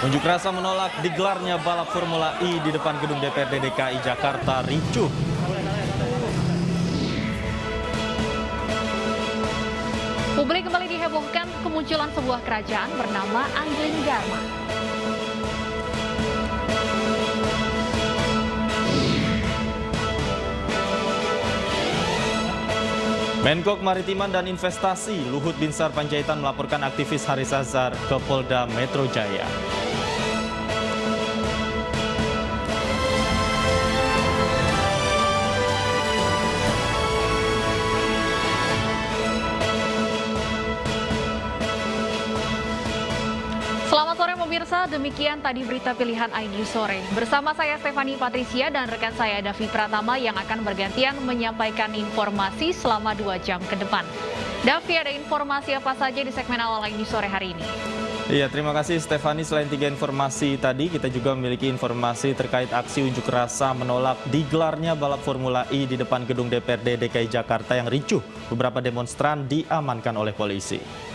Unjuk rasa menolak digelarnya balap Formula E di depan gedung DPRD DKI Jakarta ricuh. Publik kembali dihebohkan kemunculan sebuah kerajaan bernama Angling Dharma. Menko Kemaritiman dan Investasi Luhut Binsar Panjaitan melaporkan aktivis Haris Azhar ke Polda Metro Jaya. Pemirsa, demikian tadi berita pilihan ID sore. Bersama saya Stefani Patricia dan rekan saya Davi Pratama yang akan bergantian menyampaikan informasi selama dua jam ke depan. Davi, ada informasi apa saja di segmen awal ID sore hari ini? Iya, terima kasih Stefani. Selain tiga informasi tadi, kita juga memiliki informasi terkait aksi unjuk rasa menolak digelarnya balap Formula E di depan gedung DPRD DKI Jakarta yang ricuh. Beberapa demonstran diamankan oleh polisi.